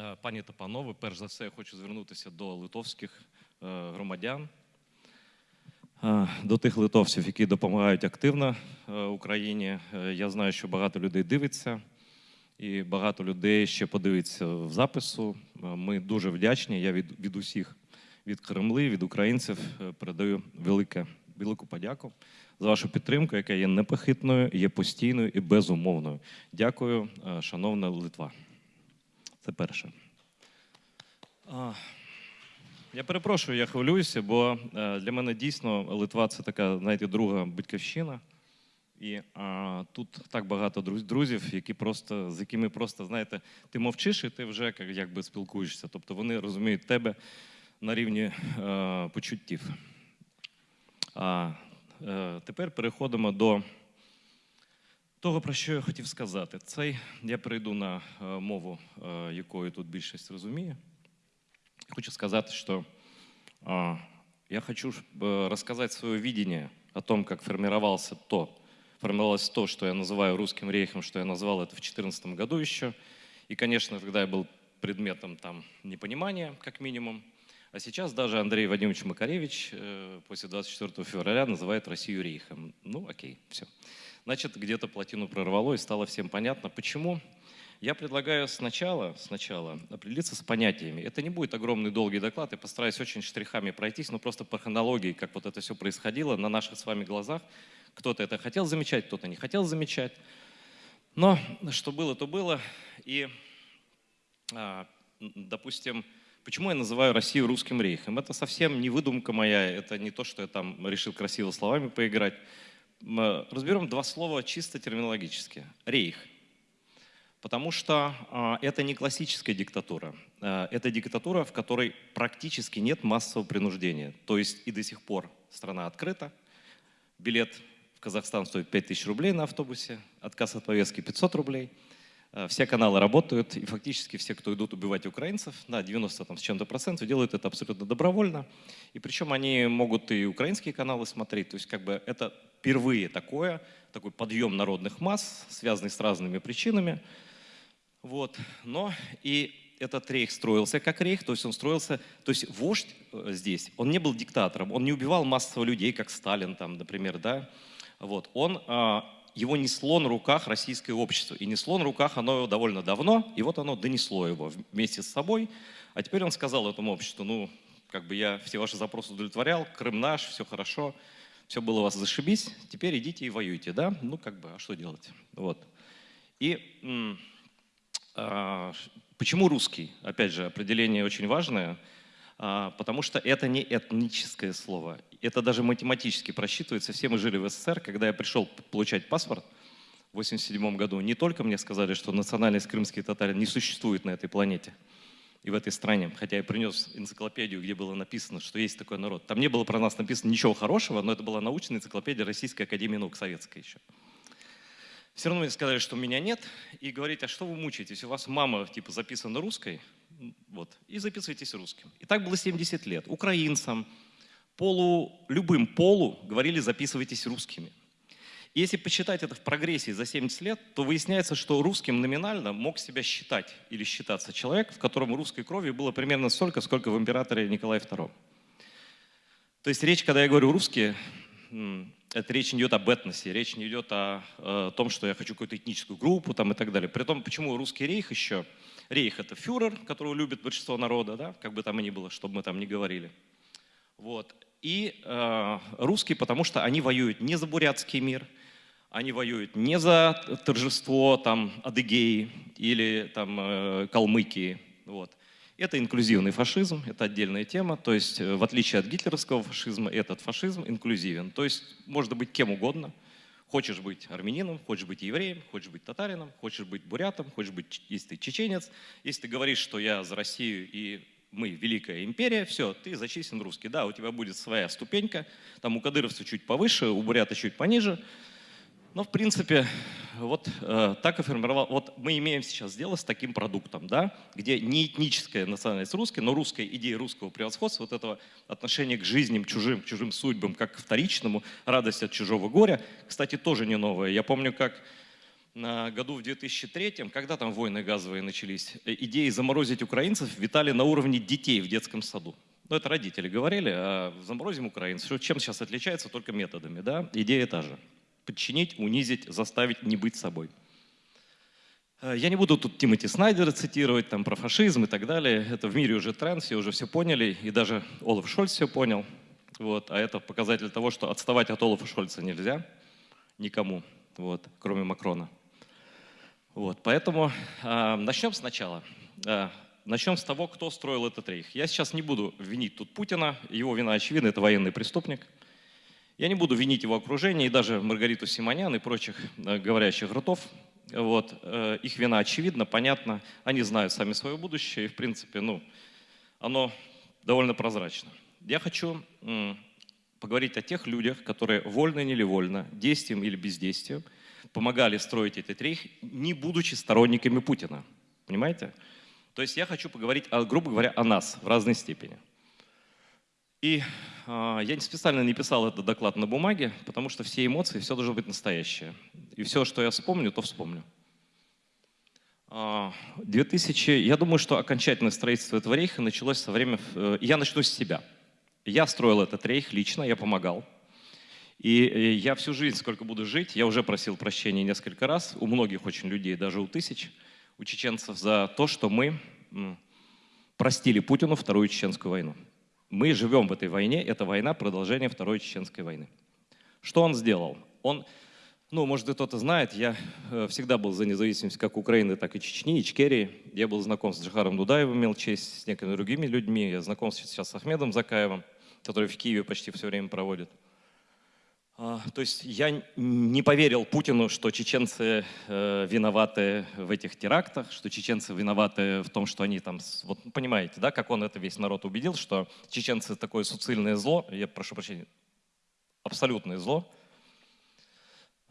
Е, Пані та панове, перш за все, я хочу звернутися до литовських е, громадян, е, до тих литовців, які допомагають активно Україні. Я знаю, що багато людей дивиться, і багато людей ще подивиться в запису. Ми дуже вдячні. Я від, від усіх, від Кремли, від українців передаю велике, велику подяку за вашу підтримку, яка є непохитною, є постійною і безумовною. Дякую, шановна Литва. Це перше. Я перепрошую, я хвилююся, бо е, для мене дійсно Литва це така, знаєте, друга батьківщина. І а, тут так багато друзів, які просто, з якими просто, знаєте, ти мовчиш і ти вже якби спілкуєшся. Тобто вони розуміють тебе на рівні е, почуттів. А е, тепер переходимо до того, про що я хотів сказати. Цей я перейду на е, мову, е, якою тут більшість розуміє. Хочу сказать, что а, я хочу ж, э, рассказать свое видение о том, как формировался то, формировалось то, что я называю русским рейхом, что я назвал это в 2014 году еще. И, конечно, тогда я был предметом там непонимания, как минимум. а сейчас даже Андрей Вадимович Макаревич э, после 24 февраля называет Россию рейхом. Ну, окей, все. Значит, где-то плотину прорвало и стало всем понятно, почему. Я предлагаю сначала, сначала определиться с понятиями. Это не будет огромный долгий доклад, я постараюсь очень штрихами пройтись, но просто по хронологии, как вот это все происходило на наших с вами глазах. Кто-то это хотел замечать, кто-то не хотел замечать. Но что было, то было. И, а, допустим, почему я называю Россию русским рейхом? Это совсем не выдумка моя, это не то, что я там решил красиво словами поиграть. Э, Разберем два слова чисто терминологически. Рейх – Потому что а, это не классическая диктатура. А, это диктатура, в которой практически нет массового принуждения. То есть и до сих пор страна открыта. Билет в Казахстан стоит 5000 рублей на автобусе, отказ от повестки 500 рублей. А, Все каналы работают, и фактически все, кто идут убивать украинцев, на 90 там, с чем-то процентов, делают это абсолютно добровольно. И причем они могут и украинские каналы смотреть. То есть как бы это впервые такое, такой подъем народных масс, связанный с разными причинами. Вот. Но и этот рейх строился как рейх, то есть он строился, то есть вождь э, здесь, он не был диктатором, он не убивал массово людей, как Сталин там, например, да, вот, он, а, его несло на руках российское общество, и несло на руках оно довольно давно, и вот оно донесло его вместе с собой, а теперь он сказал этому обществу, ну, как бы я все ваши запросы удовлетворял, Крым наш, все хорошо, все было у вас зашибись, теперь идите и воюйте, да, ну, как бы, а что делать, вот. И ш- Почему русский? Опять же, определение очень важное, потому что это не этническое слово. Это даже математически просчитывается. Все мы жили в СССР. Когда я пришел получать паспорт в 1987 году, не только мне сказали, что национальность крымские татары не существует на этой планете и в этой стране, хотя я принес энциклопедию, где было написано, что есть такой народ. Там не было про нас написано ничего хорошего, но это была научная энциклопедия Российской Академии Наук, советская еще. Все равно мне сказали, что меня нет, и говорите, а что вы мучаетесь? У вас мама типа записана русской, вот, и записывайтесь русским. И так было 70 лет. Украинцам, полу, любым полу говорили, записывайтесь русскими. И если посчитать это в прогрессии за 70 лет, то выясняется, что русским номинально мог себя считать или считаться человек, в котором русской крови было примерно столько, сколько в императоре Николае II. То есть речь, когда я говорю русские, это речь не идет об этносе, речь не идет о, э, том, что я хочу какую-то этническую группу там, и так далее. При том, почему русский рейх еще? Рейх — это фюрер, которого любит большинство народа, да, как бы там ни было, чтобы мы там не говорили. Вот. И э, русские, потому что они воюют не за бурятский мир, они воюют не за торжество там Адыгеи или там э, Калмыкии. Вот. Это инклюзивный фашизм, это отдельная тема. То есть, э, в отличие от гитлеровского фашизма, этот фашизм инклюзивен. То есть, можно быть кем угодно. Хочешь быть армянином, хочешь быть евреем, хочешь быть татарином, хочешь быть бурятом, хочешь быть, если ты чеченец. Если ты говоришь, что я за Россию и мы великая империя, все, ты зачислен русский. Да, у тебя будет своя ступенька, там у кадыровцев чуть повыше, у бурята чуть пониже. Но, в принципе, вот э, так и формировал. Вот мы имеем сейчас дело с таким продуктом, да, где не этническая национальность русская, но русская идея русского превосходства, вот этого отношения к жизням чужим, к чужим судьбам, как к вторичному, радость от чужого горя, кстати, тоже не новая. Я помню, как на году в 2003, когда там войны газовые начались, э, идеи заморозить украинцев витали на уровне детей в детском саду. Ну, это родители говорили, а заморозим украинцев. Чем сейчас отличается? Только методами, да? Идея та же. Подчинить, унизить, заставить не быть собой. Э, я не буду тут Тимоти Снайдера цитировать там про фашизм и так далее. Это в мире уже тренд, все уже все поняли, и даже Олаф Шольц все понял. Вот. А это показатель того, что отставать от Олафа Шольца нельзя никому, вот, кроме Макрона. Вот, поэтому э, начнем сначала. Э, начнем с того, кто строил этот рейх. Я сейчас не буду винить тут Путина, его вина очевидна, это военный преступник. Я не буду винить его окружение и даже Маргариту Симонян и прочих э, говорящих ртов. Вот, э, их вина очевидна, понятна, они знают сами свое будущее, и в принципе, ну, оно довольно прозрачно. Я хочу поговорить о тех людях, которые вольно или вольно, действием или бездействием, помогали строить этот рейх, не будучи сторонниками Путина. Понимаете? То есть я хочу поговорить, грубо говоря, о нас в разной степени. И э, я специально не писал этот доклад на бумаге, потому что все эмоции, все должно быть настоящее. И все, что я вспомню, то вспомню. 2000, а, я думаю, что окончательное строительство этого рейха началось со времени... Э, я начну с себя. Я строил этот рейх лично, я помогал. И э, я всю жизнь, сколько буду жить, я уже просил прощения несколько раз, у многих очень людей, даже у тысяч, у чеченцев, за то, что мы простили Путину Вторую Чеченскую войну. Мы живем в этой войне, это война продолжение Второй Чеченской войны. Что он сделал? Он, ну, может, кто-то знает, я э, всегда был за независимость как Украины, так и Чечни, Ичкерии. Я был знаком с Джихаром Дудаевым, имел честь с некими другими людьми. Я знаком сейчас с Ахмедом Закаевым, который в Киеве почти все время проводит. А, то есть я не поверил Путину, что чеченцы э, виноваты в этих терактах, что чеченцы виноваты в том, что они там... Вот понимаете, да, как он это весь народ убедил, что чеченцы такое суцильное зло, я прошу прощения, абсолютное зло,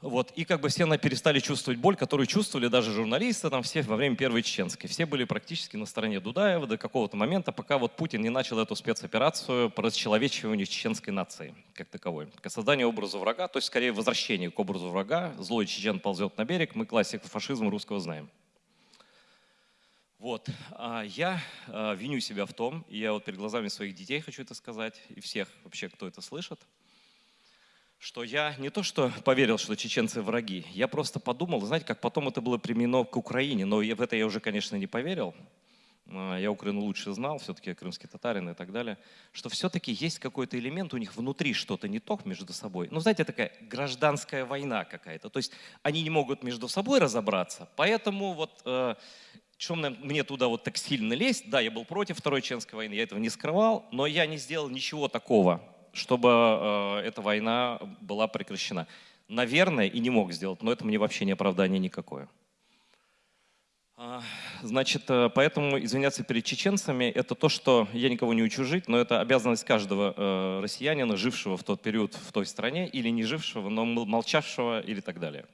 вот, и как бы все перестали чувствовать боль, которую чувствовали даже журналисты там все во время Первой Чеченской. Все были практически на стороне Дудаева до какого-то момента, пока вот Путин не начал эту спецоперацию по расчеловечиванию чеченской нации как таковой. К созданию образа врага, то есть скорее возвращение к образу врага. Злой чечен ползет на берег, мы классику фашизма русского знаем. Вот, а я а, виню себя в том, и я вот перед глазами своих детей хочу это сказать, и всех вообще, кто это слышит – что я не то что поверил, что чеченцы враги, я просто подумал, знаете, как потом это было применено к Украине, но в это я уже, конечно, не поверил, а, я Украину лучше знал, все-таки я крымский татарин и так далее, что все-таки есть какой-то элемент у них внутри что-то не то между собой. Ну, знаете, такая гражданская война какая-то. То есть они не могут между собой разобраться, поэтому вот э, чем мне туда вот так сильно лезть? Да, я был против Второй Чеченской войны, я этого не скрывал, но я не сделал ничего такого, чтобы э, эта война была прекращена. Наверное, и не мог сделать, но это мне вообще не оправдание никакое. А, значит, э, поэтому извиняться перед чеченцами – это то, что я никого не учу жить, но это обязанность каждого э, россиянина, жившего в тот период в той стране, или не жившего, но молчавшего или так далее.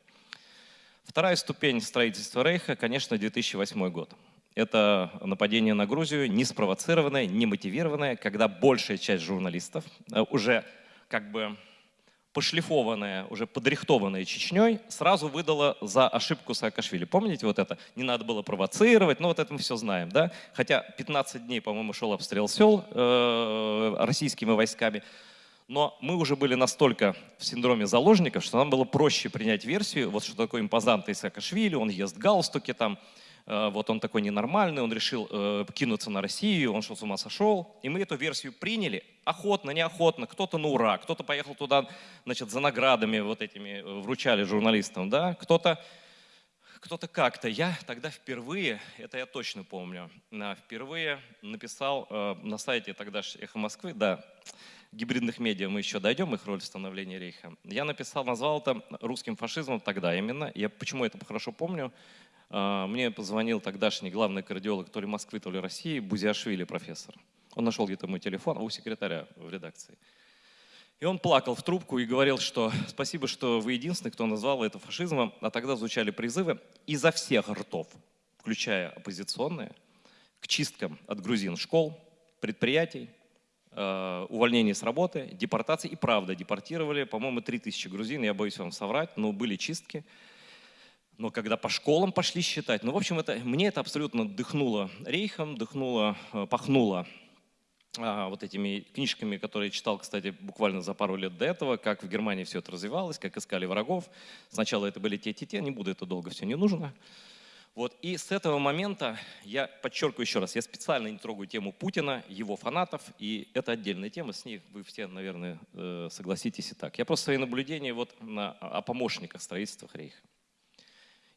Вторая ступень строительства Рейха, конечно, 2008 год. Это нападение на Грузию, не спровоцированное, не мотивированное, когда большая часть журналистов э, уже как бы пошлифованная, уже подрихтованная Чечней, сразу выдала за ошибку Саакашвили. Помните вот это? Не надо было провоцировать, ну вот это мы все знаем, да? Хотя 15 дней, по-моему, шел обстрел сел э, российскими войсками, но мы уже были настолько в синдроме заложников, что нам было проще принять версию, вот что такое импозантный Саакашвили, он ест галстуки там, вот он такой ненормальный, он решил э, кинуться на Россию, он что, с ума сошел. И мы эту версию приняли, охотно, неохотно, кто-то на ура, кто-то поехал туда, значит, за наградами вот этими э, вручали журналистам, да, кто-то кто-то как-то. Я тогда впервые, это я точно помню, впервые написал на сайте тогда «Эхо Москвы», да, гибридных медиа мы еще дойдем, их роль в становлении рейха. Я написал, назвал это русским фашизмом тогда именно. Я почему это хорошо помню? А, мне позвонил тогдашний главный кардиолог то ли Москвы, то ли России, Бузиашвили профессор. Он нашел где-то мой телефон у секретаря в редакции. И он плакал в трубку и говорил, что спасибо, что вы единственный, кто назвал это фашизмом. А тогда звучали призывы изо всех ртов, включая оппозиционные, к чисткам от грузин школ, предприятий, э, увольнений с работы, депортации. И правда, депортировали, по-моему, 3000 грузин, я боюсь вам соврать, но были чистки. Но когда по школам пошли считать, ну, в общем, это, мне это абсолютно дыхнуло рейхом, дыхнуло, э, пахнуло а, вот этими книжками, которые читал, кстати, буквально за пару лет до этого, как в Германии все это развивалось, как искали врагов. Сначала это были те-те-те, не буду это долго, все не нужно. Вот, и с этого момента, я подчеркиваю еще раз, я специально не трогаю тему Путина, его фанатов, и это отдельная тема, с ней вы все, наверное, э, согласитесь и так. Я просто свои наблюдения вот на, о помощниках строительства Рейха.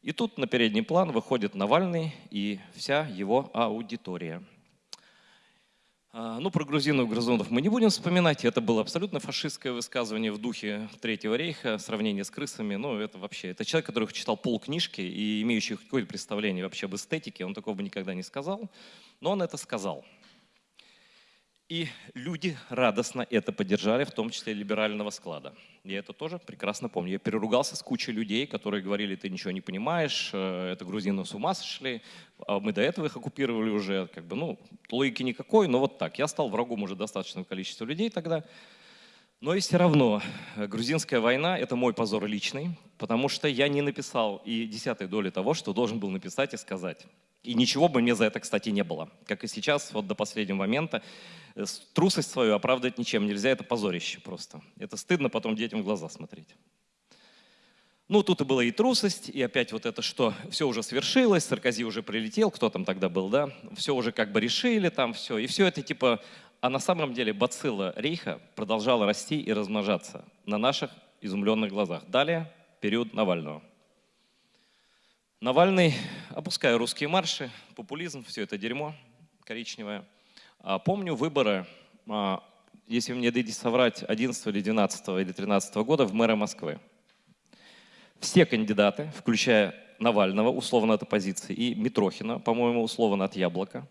И тут на передний план выходит Навальный и вся его аудитория. А, ну, про грузинов, грузинов мы не будем вспоминать. Это было абсолютно фашистское высказывание в духе Третьего рейха, сравнение с крысами. Ну, это вообще, это человек, который читал полкнижки и имеющий какое-то представление вообще об эстетике, он такого бы никогда не сказал, но он это сказал. И люди радостно это поддержали, в том числе либерального склада. Я это тоже прекрасно помню. Я переругался с кучей людей, которые говорили, ты ничего не понимаешь, э, это грузины с ума сошли, а мы до этого их оккупировали уже. Как бы, ну, логики никакой, но вот так. Я стал врагом уже достаточного количества людей тогда. Но и все равно э, грузинская война – это мой позор личный, потому что я не написал и десятой доли того, что должен был написать и сказать. И ничего бы мне за это, кстати, не было. Как и сейчас, вот до последнего момента. Э, трусость свою оправдать ничем нельзя, это позорище просто. Это стыдно потом детям в глаза смотреть. Ну, тут и была и трусость, и опять вот это, что все уже свершилось, Саркози уже прилетел, кто там тогда был, да, все уже как бы решили там, все. И все это типа, а на самом деле бацилла рейха продолжала расти и размножаться на наших изумленных глазах. Далее период Навального. Навальный, опуская русские марши, популизм, все это дерьмо коричневое. А помню выборы, а, если мне дадите соврать, 11 или 12 или 13 года в мэра Москвы. Все кандидаты, включая Навального, условно от оппозиции, и Митрохина, по-моему, условно от Яблока,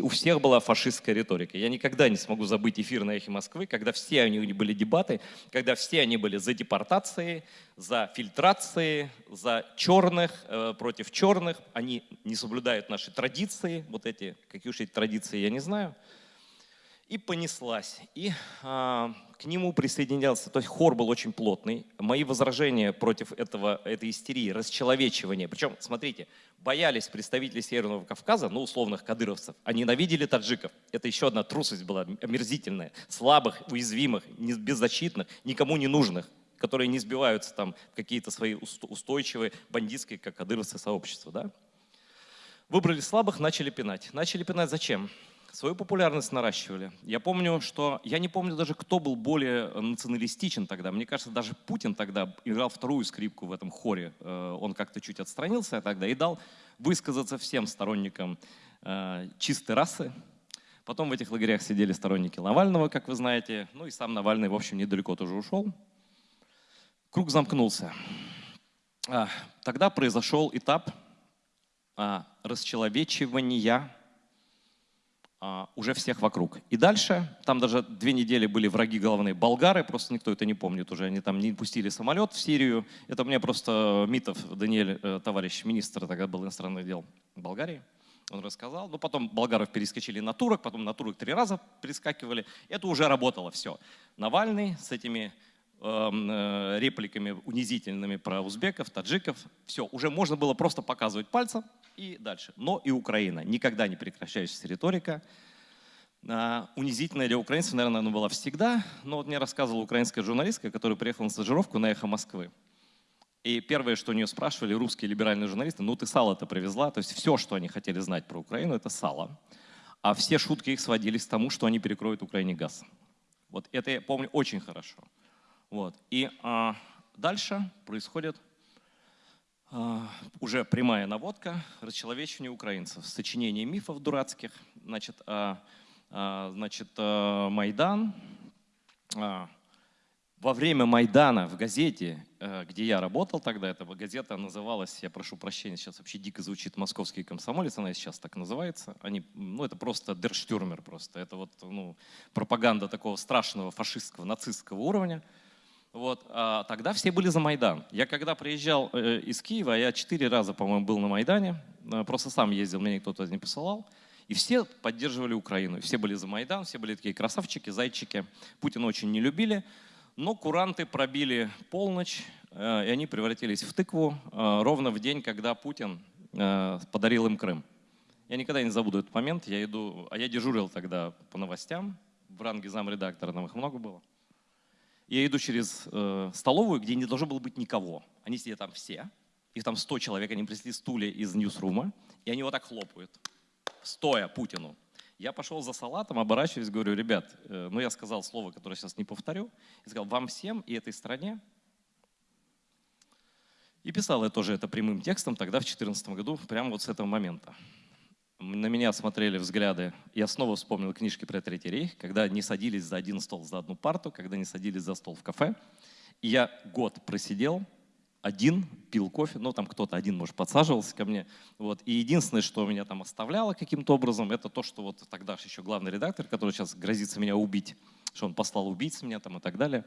у всех была фашистская риторика. Я никогда не смогу забыть эфир на «Эхе Москвы», когда все они были дебаты, когда все они были за депортации, за фильтрации, за черных, э, против черных. Они не соблюдают наши традиции, вот эти, какие уж эти традиции, я не знаю и понеслась. И а, к нему присоединялся, то есть хор был очень плотный. Мои возражения против этого, этой истерии, расчеловечивания, причем, смотрите, боялись представители Северного Кавказа, ну, условных кадыровцев, а ненавидели таджиков. Это еще одна трусость была омерзительная. Слабых, уязвимых, беззащитных, никому не нужных которые не сбиваются там в какие-то свои устойчивые бандитские, как кадыровцы, сообщества. Да? Выбрали слабых, начали пинать. Начали пинать зачем? Свою популярность наращивали. Я помню, что... Я не помню даже, кто был более националистичен тогда. Мне кажется, даже Путин тогда играл вторую скрипку в этом хоре. Э, он как-то чуть отстранился тогда и дал высказаться всем сторонникам э, чистой расы. Потом в этих лагерях сидели сторонники Навального, как вы знаете. Ну и сам Навальный, в общем, недалеко тоже ушел. Круг замкнулся. А, тогда произошел этап а, расчеловечивания уже всех вокруг. И дальше, там даже две недели были враги главные болгары, просто никто это не помнит уже, они там не пустили самолет в Сирию. Это меня просто Митов, Даниэль, э, товарищ министр, тогда был иностранных дел Болгарии, он рассказал. Ну, потом болгаров перескочили на турок, потом на турок три раза перескакивали. Это уже работало все. Навальный с этими э, репликами унизительными про узбеков, таджиков. Все, уже можно было просто показывать пальцем, и дальше. Но и Украина. Никогда не прекращающаяся риторика. А, унизительная для украинцев, наверное, она была всегда. Но вот мне рассказывала украинская журналистка, которая приехала на стажировку на «Эхо Москвы». И первое, что у нее спрашивали русские либеральные журналисты, ну ты сало-то привезла. То есть все, что они хотели знать про Украину, это сало. А все шутки их сводились к тому, что они перекроют Украине газ. Вот это я помню очень хорошо. Вот. И а, дальше происходит а, уже прямая наводка, расчеловечивание украинцев, сочинение мифов дурацких, значит, а, а, значит Майдан. Во время Майдана в газете, где я работал тогда, эта газета называлась, я прошу прощения, сейчас вообще дико звучит «Московский комсомолец», она сейчас так называется. Они, ну, это просто дерштюрмер просто, это вот ну, пропаганда такого страшного фашистского, нацистского уровня – вот, а тогда все были за Майдан. Я когда приезжал э, из Киева, я четыре раза, по-моему, был на Майдане, э, просто сам ездил, меня кто-то не посылал, и все поддерживали Украину. Все были за Майдан, все были такие красавчики, зайчики. Путина очень не любили, но куранты пробили полночь, э, и они превратились в тыкву ровно в день, когда Путин подарил им Крым. Я никогда не забуду этот момент. Я иду, а я дежурил тогда по новостям в ранге замредактора, нам их много было. Я иду через э, столовую, где не должно было быть никого. Они сидят там все, их там 100 человек, они принесли стулья из ньюсрума, и они вот так хлопают, стоя Путину. Я пошел за салатом, оборачиваюсь, говорю, ребят, э, ну я сказал слово, которое сейчас не повторю, и сказал, вам всем и этой стране. И писал я тоже это прямым текстом тогда, в 2014 году, прямо вот с этого момента. На меня смотрели взгляды. Я снова вспомнил книжки про Третий рейх, когда не садились за один стол, за одну парту, когда не садились за стол в кафе. И я год просидел, один, пил кофе, ну там кто-то один, может, подсаживался ко мне. Вот. И единственное, что меня там оставляло каким-то образом, это то, что вот тогда еще главный редактор, который сейчас грозится меня убить, что он послал убийц меня там и так далее.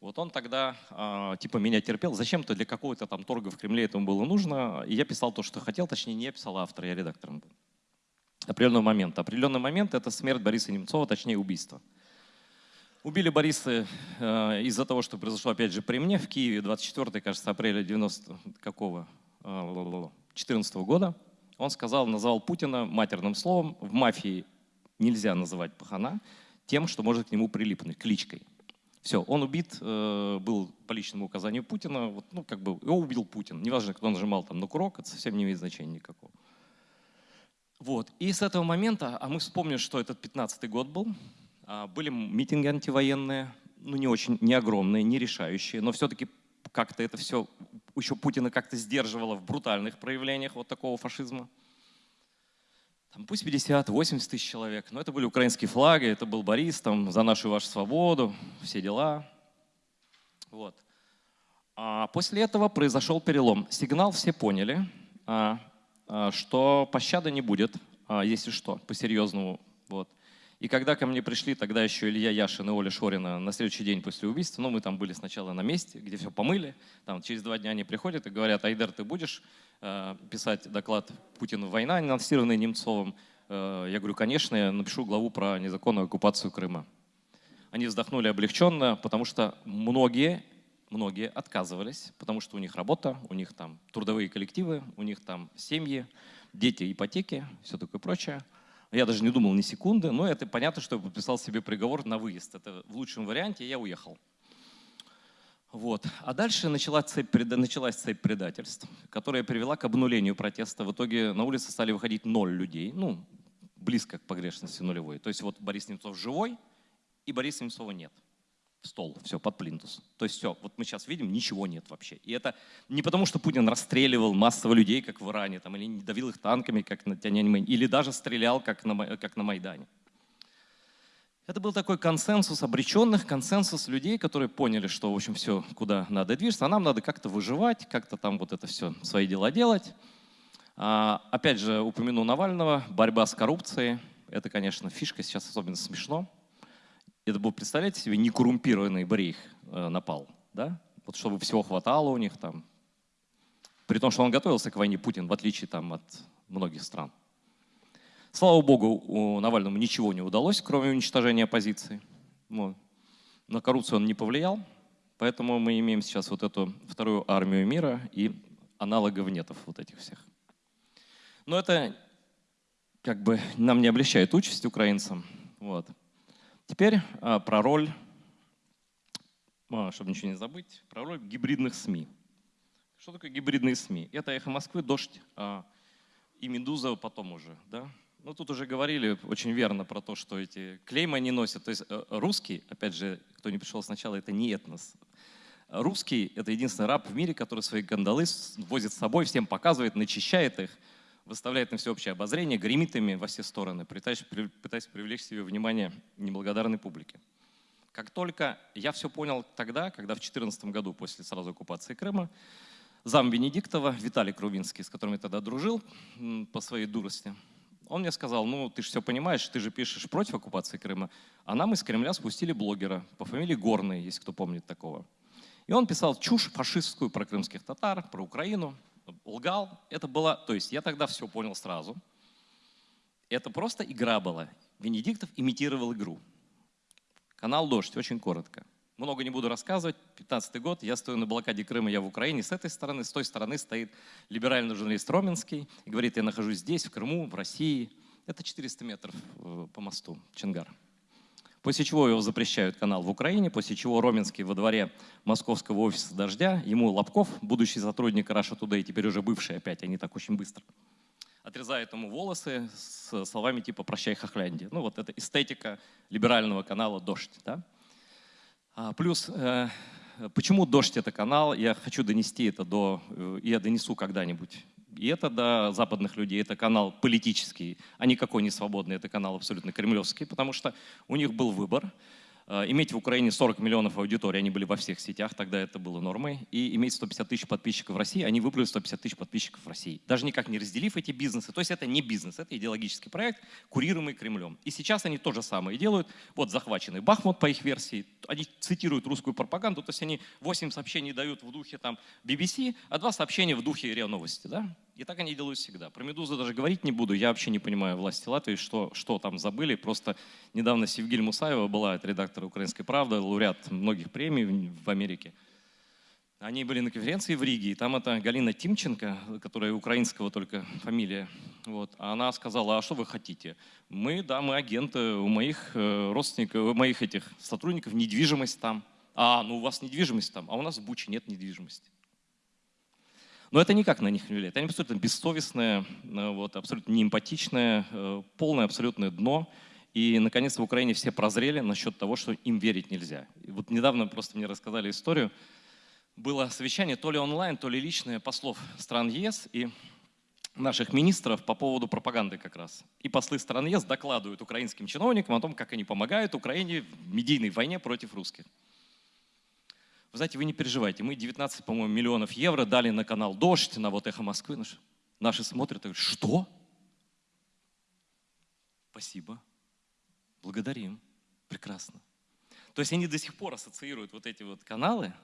Вот он тогда э, типа меня терпел. Зачем-то для какого-то там торга в Кремле этому было нужно. И я писал то, что хотел, точнее не я писал, а автор, я редактором был определенного момента. Определенный момент — это смерть Бориса Немцова, точнее убийство. Убили Бориса э, из-за того, что произошло, опять же, при мне в Киеве 24, кажется, апреля 90 какого? 14 -го года. Он сказал, назвал Путина матерным словом. В мафии нельзя называть пахана тем, что может к нему прилипнуть, кличкой. Все, он убит, э, был по личному указанию Путина, вот, ну, как бы, его убил Путин. Неважно, кто нажимал там на курок, это совсем не имеет значения никакого. Вот. И с этого момента, а мы вспомним, что этот 15 год был, а, были митинги антивоенные, ну не очень, не огромные, не решающие, но все-таки как-то это все еще Путина как-то сдерживало в брутальных проявлениях вот такого фашизма. Там пусть 50, 80 тысяч человек, но это были украинские флаги, это был Борис, там, за нашу вашу свободу, все дела. Вот. А после этого произошел перелом. Сигнал все поняли. А, что пощады не будет, а, если что, по-серьезному. Вот. И когда ко мне пришли тогда еще Илья Яшин и Оля Шорина на следующий день после убийства, ну мы там были сначала на месте, где все помыли, там через два дня они приходят и говорят, Айдер, ты будешь э, писать доклад «Путин. Война», анонсированный Немцовым? Э, я говорю, конечно, я напишу главу про незаконную оккупацию Крыма. Они вздохнули облегченно, потому что многие многие отказывались, потому что у них работа, у них там трудовые коллективы, у них там семьи, дети, ипотеки, все такое прочее. Я даже не думал ни секунды, но это понятно, что я подписал себе приговор на выезд. Это в лучшем варианте я уехал. Вот. А дальше началась цепь, началась цепь предательств, которая привела к обнулению протеста. В итоге на улице стали выходить ноль людей, ну, близко к погрешности нулевой. То есть вот Борис Немцов живой, и Бориса Немцова нет стол, все, под плинтус. То есть все, вот мы сейчас видим, ничего нет вообще. И это не потому, что Путин расстреливал массово людей, как в Иране, там, или не давил их танками, как на Тяньаньмэнь, или даже стрелял, как на, как на Майдане. Это был такой консенсус обреченных, консенсус людей, которые поняли, что, в общем, все, куда надо движется, а нам надо как-то выживать, как-то там вот это все, свои дела делать. А, опять же, упомяну Навального, борьба с коррупцией. Это, конечно, фишка, сейчас особенно смешно. Это был, представляете себе, некоррумпированный брейх э, напал, да? Вот чтобы всего хватало у них там. При том, что он готовился к войне Путин, в отличие там от многих стран. Слава богу, у Навальному ничего не удалось, кроме уничтожения оппозиции. Вот. На коррупцию он не повлиял, поэтому мы имеем сейчас вот эту вторую армию мира и аналогов нетов вот этих всех. Но это как бы нам не облегчает участь украинцам. Вот. Теперь а, про роль, а, чтобы ничего не забыть, про роль гибридных СМИ. Что такое гибридные СМИ? Это «Эхо Москвы», «Дождь» а, и «Медуза» потом уже. Да? Ну, тут уже говорили очень верно про то, что эти клеймы они носят. То есть э, русский, опять же, кто не пришел сначала, это не этнос. Русский — это единственный раб в мире, который свои гандалы возит с собой, всем показывает, начищает их, выставляет на всеобщее обозрение, гремит ими во все стороны, пытаясь, пытаясь привлечь себе внимание неблагодарной публики. Как только я все понял тогда, когда в 2014 году, после сразу оккупации Крыма, зам Венедиктова Виталий Крувинский, с которым я тогда дружил по своей дурости, он мне сказал, ну ты же все понимаешь, ты же пишешь против оккупации Крыма, а нам из Кремля спустили блогера по фамилии Горный, если кто помнит такого. И он писал чушь фашистскую про крымских татар, про Украину, лгал. Это было, то есть я тогда все понял сразу. Это просто игра была. Венедиктов имитировал игру. Канал «Дождь», очень коротко. Много не буду рассказывать. 15 год, я стою на блокаде Крыма, я в Украине. С этой стороны, с той стороны стоит либеральный журналист Роменский и говорит, я нахожусь здесь, в Крыму, в России. Это 400 метров э, по мосту Чингар. После чего его запрещают канал в Украине, после чего Роменский во дворе московского офиса «Дождя», ему Лобков, будущий сотрудник Russia Today, теперь уже бывший опять, они так очень быстро, отрезает ему волосы с словами типа «Прощай, Хохляндия». Ну вот это эстетика либерального канала «Дождь». Да? А, плюс, э, почему «Дождь» — это канал, я хочу донести это до, э, я донесу когда-нибудь и это до западных людей, это канал политический, а никакой не свободный, это канал абсолютно кремлевский, потому что у них был выбор – иметь в Украине 40 миллионов аудитории, они были во всех сетях, тогда это было нормой, и иметь 150 тысяч подписчиков в России, они выбрали 150 тысяч подписчиков в России, даже никак не разделив эти бизнесы. То есть это не бизнес, это идеологический проект, курируемый Кремлем. И сейчас они то же самое делают. Вот захваченный Бахмут по их версии, они цитируют русскую пропаганду, то есть они 8 сообщений дают в духе там BBC, а 2 сообщения в духе РИА Новости. Да? И так они делают всегда. Про «Медузу» даже говорить не буду. Я вообще не понимаю власти Латвии, что, что там забыли. Просто недавно Севгиль Мусаева была, это редактор «Украинской правды», лауреат многих премий в Америке. Они были на конференции в Риге, и там это Галина Тимченко, которая украинского только фамилия, вот, она сказала, а что вы хотите? Мы, да, мы агенты, у моих э, родственников, у моих этих сотрудников недвижимость там. А, ну у вас недвижимость там, а у нас в Буче нет недвижимости. Но это никак на них не влияет. Они абсолютно бессовестные, э, вот, абсолютно неэмпатичные, э, полное абсолютное дно. И, наконец, в Украине все прозрели насчет того, что им верить нельзя. И вот недавно просто мне рассказали историю. Было совещание то ли онлайн, то ли личное послов стран ЕС и наших министров по поводу пропаганды как раз. И послы стран ЕС докладывают украинским чиновникам о том, как они помогают Украине в медийной войне против русских. Вы знаете, вы не переживайте, мы 19, по-моему, миллионов евро дали на канал «Дождь», на вот «Эхо Москвы». Наши, наши смотрят и говорят, что? Спасибо, благодарим, прекрасно. То есть они до сих пор ассоциируют вот эти вот каналы,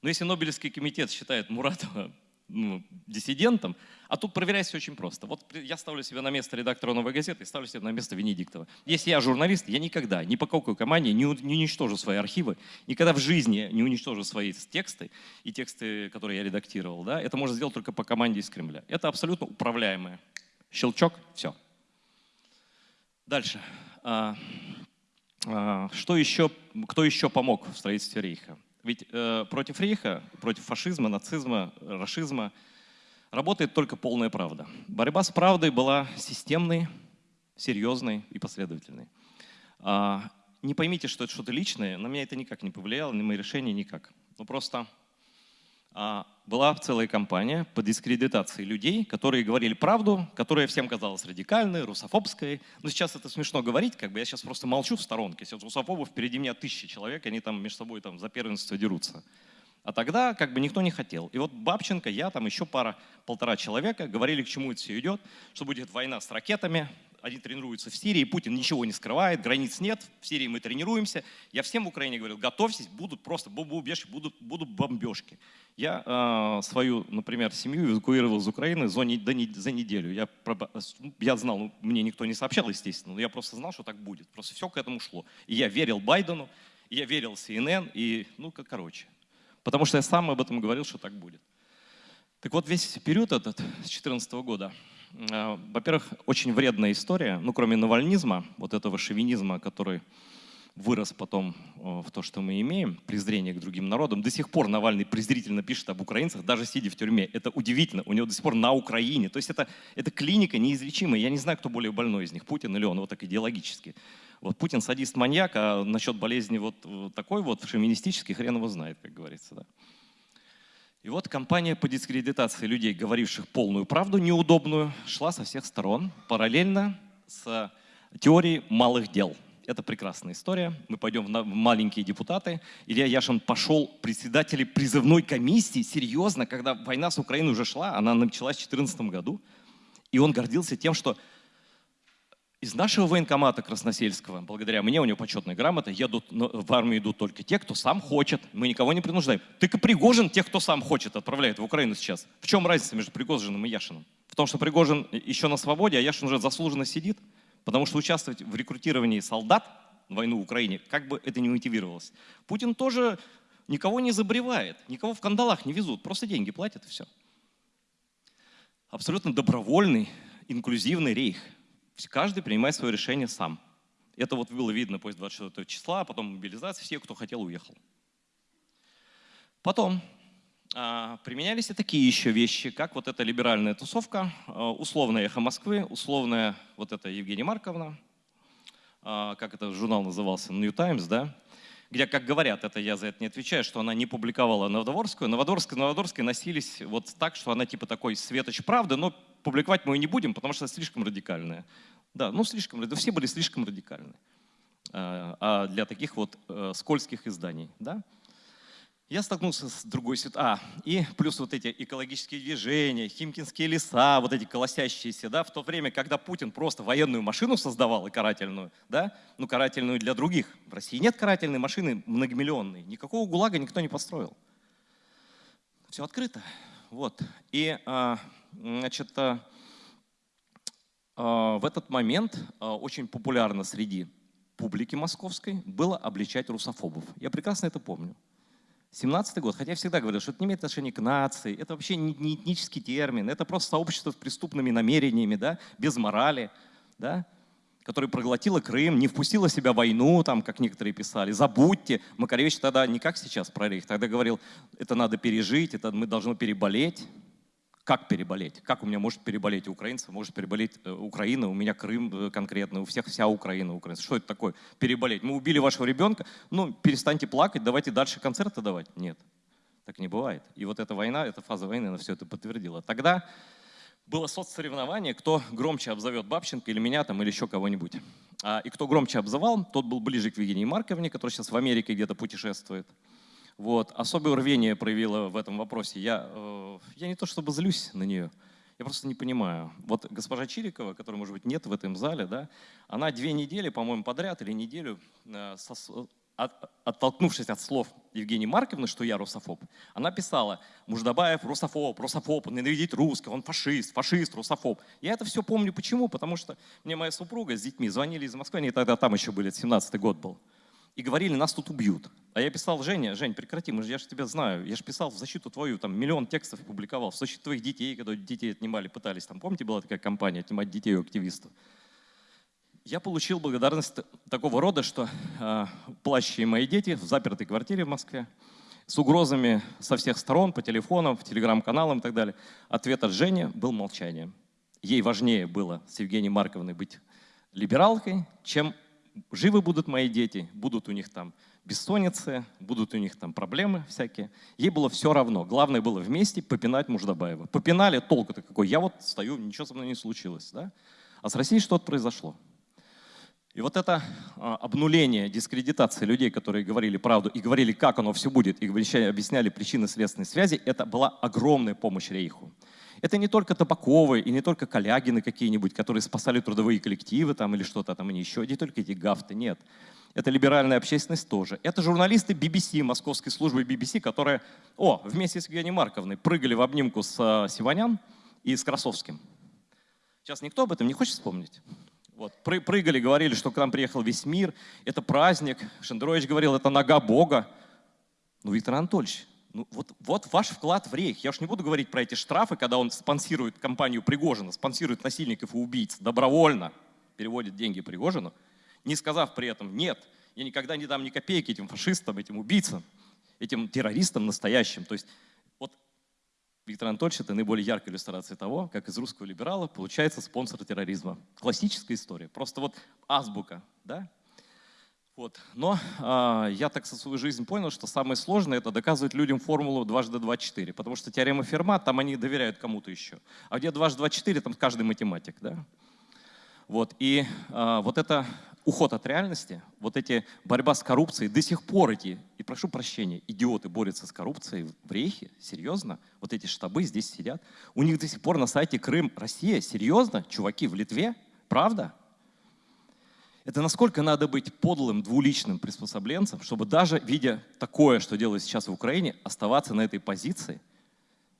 но если Нобелевский комитет считает Муратова ну, диссидентом, а тут проверять все очень просто. Вот я ставлю себя на место редактора «Новой газеты» и ставлю себя на место Венедиктова. Если я журналист, я никогда, ни по какой команде не, не уничтожу свои архивы, никогда в жизни не уничтожу свои тексты и тексты, которые я редактировал. Да? Это можно сделать только по команде из Кремля. Это абсолютно управляемое. Щелчок, все. Дальше. А, а, что еще, кто еще помог в строительстве Рейха? Ведь э, против Рейха, против фашизма, нацизма, расизма работает только полная правда. Борьба с правдой была системной, серьезной и последовательной. А, не поймите, что это что-то личное, на меня это никак не повлияло, на мои решения никак. Ну просто была целая кампания по дискредитации людей, которые говорили правду, которая всем казалась радикальной, русофобской. Но сейчас это смешно говорить, как бы я сейчас просто молчу в сторонке. Сейчас русофобов впереди меня тысячи человек, они там между собой там за первенство дерутся. А тогда как бы никто не хотел. И вот Бабченко, я, там еще пара, полтора человека говорили, к чему это все идет, что будет война с ракетами, они тренируются в Сирии, Путин ничего не скрывает, границ нет, в Сирии мы тренируемся. Я всем в Украине говорил, готовьтесь, будут просто бомбежки, будут, будут бомбежки. Я э, свою, например, семью эвакуировал из Украины за, за неделю. Я, я знал, ну, мне никто не сообщал, естественно, но я просто знал, что так будет. Просто все к этому шло. И я верил Байдену, и я верил CNN, и, ну, как короче. Потому что я сам об этом говорил, что так будет. Так вот, весь период этот, с 2014 года, во-первых, очень вредная история, ну, кроме навальнизма, вот этого шовинизма, который вырос потом э, в то, что мы имеем, презрение к другим народам. До сих пор Навальный презрительно пишет об украинцах, даже сидя в тюрьме. Это удивительно. У него до сих пор на Украине. То есть это, это клиника неизлечимая. Я не знаю, кто более больной из них, Путин или он, вот так идеологически. Вот Путин садист-маньяк, а насчет болезни вот такой вот шовинистический, хрен его знает, как говорится. Да. И вот кампания по дискредитации людей, говоривших полную правду, неудобную, шла со всех сторон, параллельно с теорией малых дел. Это прекрасная история. Мы пойдем в маленькие депутаты. Илья Яшин пошел председателем призывной комиссии, серьезно, когда война с Украиной уже шла, она началась в 2014 году. И он гордился тем, что из нашего военкомата Красносельского, благодаря мне, у него почетная грамота, едут, в армию идут только те, кто сам хочет. Мы никого не принуждаем. Только Пригожин тех, кто сам хочет, отправляет в Украину сейчас. В чем разница между Пригожиным и Яшиным? В том, что Пригожин еще на свободе, а Яшин уже заслуженно сидит, потому что участвовать в рекрутировании солдат войну в Украине, как бы это ни мотивировалось. Путин тоже никого не забревает, никого в кандалах не везут, просто деньги платят и все. Абсолютно добровольный, инклюзивный рейх. Каждый принимает свое решение сам. Это вот было видно после 24 числа, а потом мобилизация, все, кто хотел, уехал. Потом а, применялись и такие еще вещи, как вот эта либеральная тусовка, а, условная «Эхо Москвы», условная вот эта Евгения Марковна, как это журнал назывался, New Times, да, где, как говорят, это я за это не отвечаю, что она не публиковала Новодворскую. Новодворская, Новодворская носились вот так, что она типа такой светоч правды, но публиковать мы ее не будем, потому что слишком радикальная. Да, ну слишком, все были слишком радикальны а для таких вот э, скользких изданий. Да? Я столкнулся с другой ситуацией. А, и плюс вот эти экологические движения, химкинские леса, вот эти колосящиеся, да, в то время, когда Путин просто военную машину создавал и карательную, да, ну карательную для других. В России нет карательной машины многомиллионной, никакого ГУЛАГа никто не построил. Все открыто. Вот. И, а, значит, а, а, в этот момент очень популярно среди публики московской было обличать русофобов. Я прекрасно это помню. 17 год, хотя я всегда говорил, что это не имеет отношения к нации, это вообще не, не этнический термин, это просто сообщество с преступными намерениями, да, без морали, да, которое проглотило Крым, не впустило в себя войну, там, как некоторые писали. Забудьте. Макаревич тогда не как сейчас про рейх, тогда говорил, это надо пережить, это мы должны переболеть. Как переболеть? Как у меня может переболеть украинцы, может переболеть э, Украина, у меня Крым э, конкретно, у всех вся Украина, украинцы. Что это такое? Переболеть. Мы убили вашего ребенка, ну перестаньте плакать, давайте дальше концерты давать. Нет, так не бывает. И вот эта война, эта фаза войны, она все это подтвердила. Тогда было соцсоревнование, кто громче обзовет Бабченко или меня там, или еще кого-нибудь. А, и кто громче обзывал, тот был ближе к Евгении Марковне, которая сейчас в Америке где-то путешествует. Вот. Особое рвение проявила в этом вопросе. Я, э, я не то чтобы злюсь на нее, я просто не понимаю. Вот госпожа Чирикова, которой, может быть, нет в этом зале, да, она две недели, по-моему, подряд или неделю, э, со, от, оттолкнувшись от слов Евгении Марковны, что я русофоб, она писала, Муждабаев русофоб, русофоб, он ненавидит русского, он фашист, фашист, русофоб. Я это все помню. Почему? Потому что мне моя супруга с детьми звонили из Москвы, они тогда там еще были, 17-й год был и говорили, нас тут убьют. А я писал, Женя, Жень, прекрати, мы же, я же тебя знаю, я же писал в защиту твою, там миллион текстов публиковал, в защиту твоих детей, когда детей отнимали, пытались, там, помните, была такая компания, отнимать детей у активистов. Я получил благодарность такого рода, что э, плачущие мои дети в запертой квартире в Москве, с угрозами со всех сторон, по телефонам, в телеграм-каналам и так далее. Ответ от Жени был молчание. Ей важнее было с Евгенией Марковной быть либералкой, чем живы будут мои дети, будут у них там бессонницы, будут у них там проблемы всякие. Ей было все равно. Главное было вместе попинать Муждабаева. Попинали, толку-то какой. Я вот стою, ничего со мной не случилось. Да? А с Россией что-то произошло. И вот это а, обнуление, дискредитация людей, которые говорили правду и говорили, как оно все будет, и объясняли причины следственной связи, это была огромная помощь Рейху. Это не только Табаковы и не только Калягины какие-нибудь, которые спасали трудовые коллективы там или что-то там, и не еще, не только эти гафты, нет. Это либеральная общественность тоже. Это журналисты BBC, московской службы BBC, которые, о, вместе с Евгенией Марковной прыгали в обнимку с э, Сиванян и с Красовским. Сейчас никто об этом не хочет вспомнить. Вот, прыгали, говорили, что к нам приехал весь мир, это праздник. Шендерович говорил, это нога Бога. Ну, Виктор Анатольевич, ну, вот, вот ваш вклад в рейх. Я уж не буду говорить про эти штрафы, когда он спонсирует компанию Пригожина, спонсирует насильников и убийц добровольно, переводит деньги Пригожину, не сказав при этом «нет, я никогда не дам ни копейки этим фашистам, этим убийцам, этим террористам настоящим». То есть вот Виктор Анатольевич – это наиболее яркая иллюстрация того, как из русского либерала получается спонсор терроризма. Классическая история, просто вот азбука, да? Вот. Но а, я так со свою жизнь понял, что самое сложное это доказывать людям формулу дважды два четыре, потому что теорема Ферма, там они доверяют кому-то еще. А где дважды два четыре, там каждый математик. Да? Вот. И а, вот это уход от реальности, вот эти борьба с коррупцией, до сих пор эти, и прошу прощения, идиоты борются с коррупцией в Рейхе, серьезно, вот эти штабы здесь сидят, у них до сих пор на сайте Крым, Россия, серьезно, чуваки в Литве, правда? Это насколько надо быть подлым, двуличным приспособленцем, чтобы даже видя такое, что делают сейчас в Украине, оставаться на этой позиции.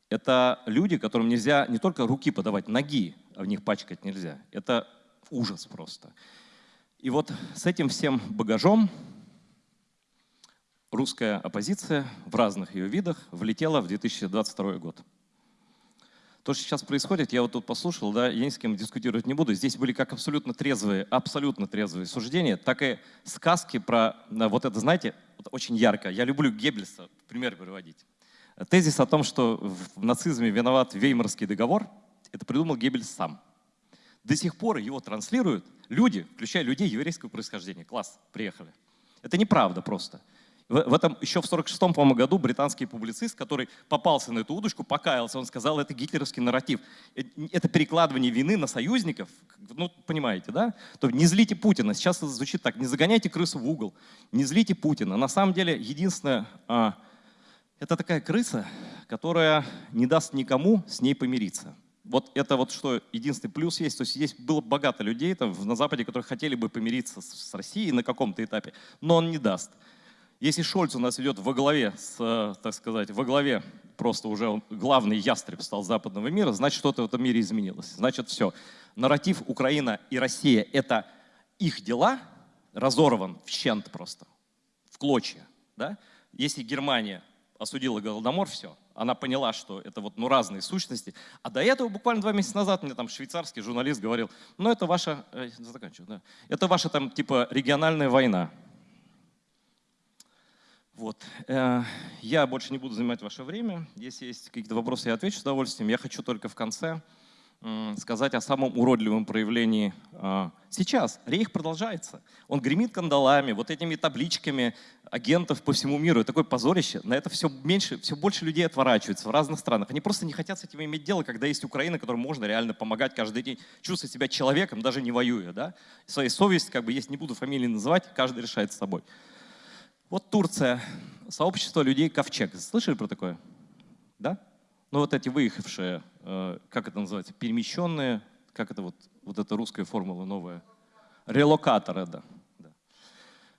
Это люди, которым нельзя не только руки подавать, ноги в них пачкать нельзя. Это ужас просто. И вот с этим всем багажом русская оппозиция в разных ее видах влетела в 2022 год. То, что сейчас происходит, я вот тут послушал, да, я ни с кем дискутировать не буду. Здесь были как абсолютно трезвые, абсолютно трезвые суждения, так и сказки про вот это, знаете, вот очень ярко. Я люблю Геббельса, пример приводить. Тезис о том, что в нацизме виноват Веймарский договор, это придумал Геббельс сам. До сих пор его транслируют люди, включая людей еврейского происхождения. Класс, приехали. Это неправда просто. В, этом еще в 46-м, по-моему, году британский публицист, который попался на эту удочку, покаялся, он сказал, это гитлеровский нарратив. Э, это перекладывание вины на союзников, ну, понимаете, да? То не злите Путина. Сейчас это звучит так, не загоняйте крысу в угол, не злите Путина. На самом деле, единственное, а, это такая крыса, которая не даст никому с ней помириться. Вот это вот что единственный плюс есть. То есть здесь было богато людей там, на Западе, которые хотели бы помириться с, с Россией на каком-то этапе, но он не даст. Если Шольц у нас идет во главе, с, э, так сказать, во главе, просто уже главный ястреб стал западного мира, значит, что-то в этом мире изменилось. Значит, все. Нарратив Украина и Россия — это их дела, разорван в щент просто, в клочья. Да? Если Германия осудила Голодомор, все, она поняла, что это вот ну, разные сущности. А до этого буквально два месяца назад мне там швейцарский журналист говорил, ну это ваша, э, да, это ваша там типа региональная война. Вот. Э, я больше не буду занимать ваше время. Если есть какие-то вопросы, я отвечу с удовольствием. Я хочу только в конце сказать о самом уродливом проявлении а, сейчас. Рейх продолжается. Он гремит кандалами, вот этими табличками агентов по всему миру. Такое позорище. На это все меньше, все больше людей отворачиваются в разных странах. Они просто не хотят с этим иметь дело, когда есть Украина, которой можно реально помогать каждый день, чувствовать себя человеком, даже не воюя. Да? Своей совесть, как бы, есть, не буду фамилии называть, каждый решает с собой. Вот Турция, сообщество людей Ковчег. Слышали про такое? Да? Ну вот эти выехавшие, э, как это называется, перемещенные, как это вот, вот эта русская формула новая? Релокаторы, да.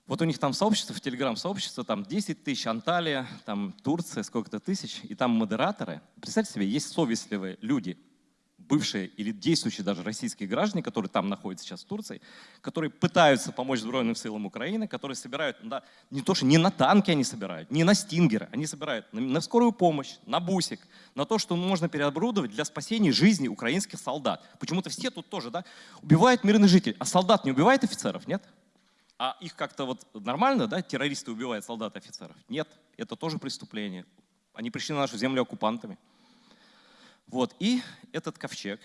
Вот у них там сообщество, в телеграм-сообщество, там 10 тысяч, Анталия, там Турция, сколько-то тысяч, и там модераторы. Представьте себе, есть совестливые люди, бывшие или действующие даже российские граждане, которые там находятся сейчас в Турции, которые пытаются помочь Сбройным силам Украины, которые собирают, да, не то, что не на танки они собирают, не на стингеры, они собирают на, на скорую помощь, на бусик, на то, что можно переоборудовать для спасения жизни украинских солдат. Почему-то все тут тоже да, убивают мирных жителей, а солдат не убивает офицеров, нет? А их как-то вот нормально, да, террористы убивают солдат офицеров? Нет, это тоже преступление. Они пришли на нашу землю оккупантами. Вот, и этот ковчег,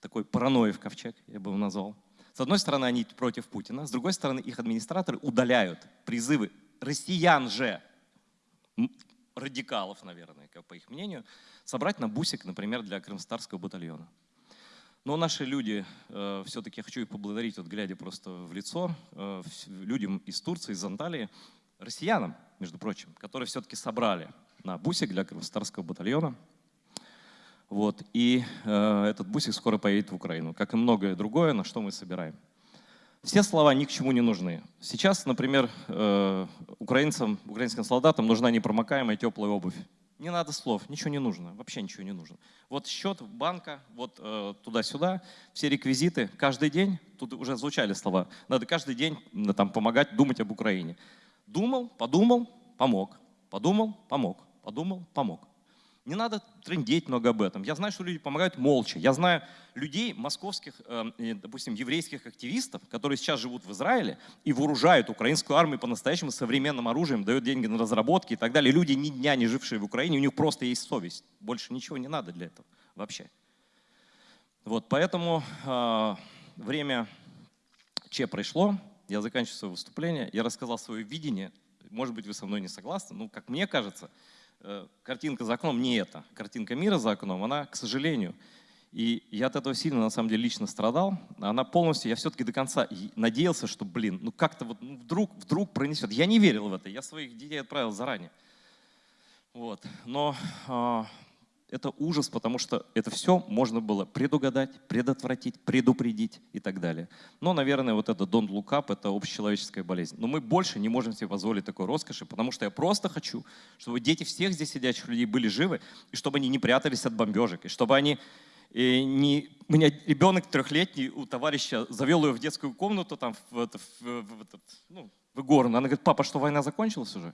такой параноев ковчег, я бы его назвал. С одной стороны, они против Путина, с другой стороны, их администраторы удаляют призывы россиян же, радикалов, наверное, по их мнению, собрать на бусик, например, для крымстарского батальона. Но наши люди, э, все-таки хочу их поблагодарить, вот глядя просто в лицо, э, людям из Турции, из Анталии, россиянам, между прочим, которые все-таки собрали на бусик для крымстарского батальона – вот, и э, этот бусик скоро поедет в Украину, как и многое другое, на что мы собираем. Все слова ни к чему не нужны. Сейчас, например, э, украинцам, украинским солдатам нужна непромокаемая теплая обувь. Не надо слов, ничего не нужно, вообще ничего не нужно. Вот счет банка, вот э, туда-сюда, все реквизиты, каждый день, тут уже звучали слова, надо каждый день там, помогать, думать об Украине. Думал, подумал, помог, подумал, помог, подумал, помог. Не надо трендеть много об этом. Я знаю, что люди помогают молча. Я знаю людей, московских, э, допустим, еврейских активистов, которые сейчас живут в Израиле и вооружают украинскую армию по-настоящему современным оружием, дают деньги на разработки и так далее. Люди ни дня не жившие в Украине, у них просто есть совесть. Больше ничего не надо для этого вообще. Вот, поэтому э, время Че пришло, я заканчиваю свое выступление, я рассказал свое видение, может быть, вы со мной не согласны, но, как мне кажется, картинка за окном не это. Картинка мира за окном, она, к сожалению, и я от этого сильно, на самом деле, лично страдал. Она полностью, я все-таки до конца надеялся, что, блин, ну как-то вот ну, вдруг, вдруг пронесет. Я не верил в это, я своих детей отправил заранее. Вот. Но а, это ужас, потому что это все можно было предугадать, предотвратить, предупредить и так далее. Но, наверное, вот это don't look up – это общечеловеческая болезнь. Но мы больше не можем себе позволить такой роскоши, потому что я просто хочу, чтобы дети всех здесь сидящих людей были живы, и чтобы они не прятались от бомбежек, и чтобы они И не, у меня ребенок трехлетний у товарища завел ее в детскую комнату, там, в, это, в, в, этот, ну, в Игорно. Она говорит, папа, что война закончилась уже?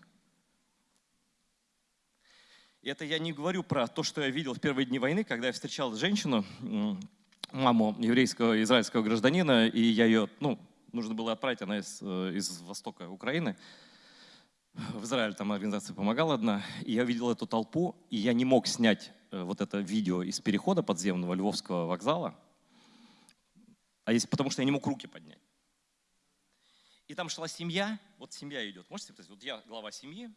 Это я не говорю про то, что я видел в первые дни войны, когда я встречал женщину, маму еврейского израильского гражданина, и я ее, ну, нужно было отправить, она из, э, из востока Украины. В Израиле там организация помогала одна, и я видел эту толпу, и я не мог снять э, вот это видео из перехода подземного Львовского вокзала, а есть, потому что я не мог руки поднять. И там шла семья, вот семья идет, можете представить, вот я глава семьи,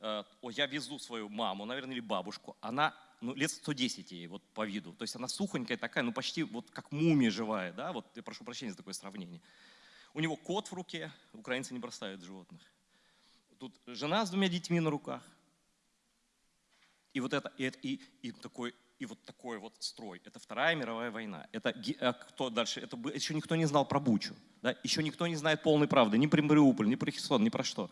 о, я везу свою маму, наверное, или бабушку, она ну, лет 110 ей вот по виду, то есть она сухонькая такая, ну почти вот как мумия живая, да, вот я прошу прощения за такое сравнение. У него кот в руке, украинцы не бросают животных. Тут жена с двумя детьми на руках. И вот это, и, и, и такой, и вот такой вот строй. Это Вторая мировая война. Это а кто дальше? Это еще никто не знал про Бучу. Да? Еще никто не знает полной правды. Ни про Мариуполь, ни про Херсон, ни про что.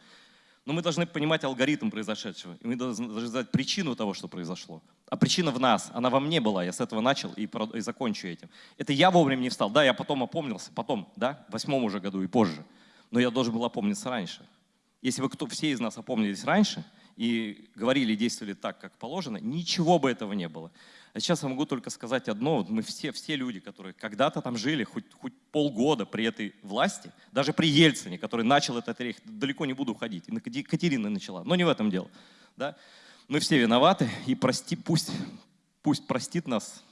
Но мы должны понимать алгоритм произошедшего. И мы должны знать причину того, что произошло. А причина в нас, она во мне была. Я с этого начал и, и закончу этим. Это я вовремя не встал. Да, я потом опомнился, потом, да, в восьмом уже году и позже. Но я должен был опомниться раньше. Если бы кто, все из нас опомнились раньше и говорили действовали так, как положено, ничего бы этого не было. А сейчас я могу только сказать одно. Вот мы все, все люди, которые когда-то там жили, хоть, хоть полгода при этой власти, даже при Ельцине, который начал этот рейх, далеко не буду уходить, и Катерина начала, но не в этом дело. Да? Мы все виноваты, и прости, пусть, пусть простит нас,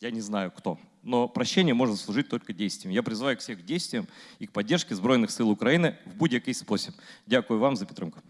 я не знаю кто, но прощение может служить только действием. Я призываю всех к действиям и к поддержке Збройных сил України в будь-який спосіб. Дякую вам за підтримку.